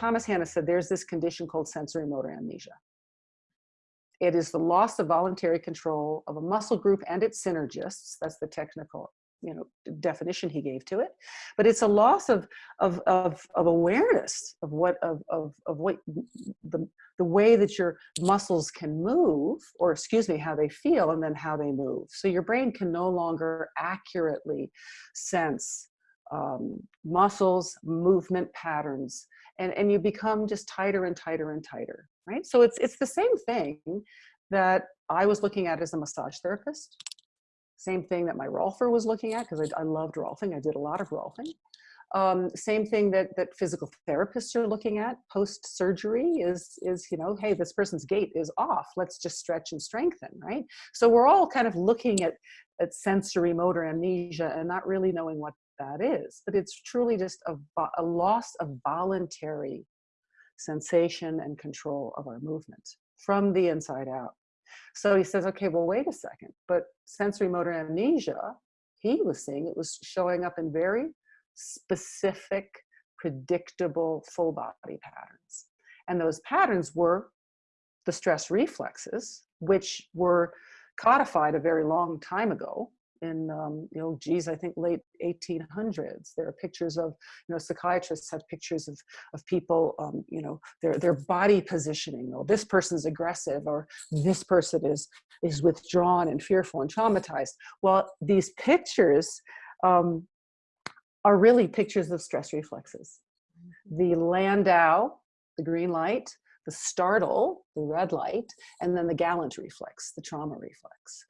Thomas Hanna said there's this condition called sensory motor amnesia. It is the loss of voluntary control of a muscle group and its synergists. That's the technical you know definition he gave to it but it's a loss of of of, of awareness of what of, of of what the the way that your muscles can move or excuse me how they feel and then how they move so your brain can no longer accurately sense um, muscles movement patterns and and you become just tighter and tighter and tighter right so it's it's the same thing that i was looking at as a massage therapist same thing that my Rolfer was looking at because I, I, loved Rolfing. I did a lot of Rolfing. Um, same thing that that physical therapists are looking at post surgery is is you know hey this person's gait is off let's just stretch and strengthen right so we're all kind of looking at at sensory motor amnesia and not really knowing what that is but it's truly just a, a loss of voluntary sensation and control of our movement from the inside out so he says, okay, well, wait a second, but sensory motor amnesia, he was seeing it was showing up in very specific, predictable full body patterns. And those patterns were the stress reflexes, which were codified a very long time ago in um, you know geez i think late 1800s there are pictures of you know psychiatrists have pictures of of people um, you know their their body positioning oh this person's aggressive or this person is is withdrawn and fearful and traumatized. Well these pictures um, are really pictures of stress reflexes. The landau the green light the startle, the red light, and then the Galant reflex, the trauma reflex.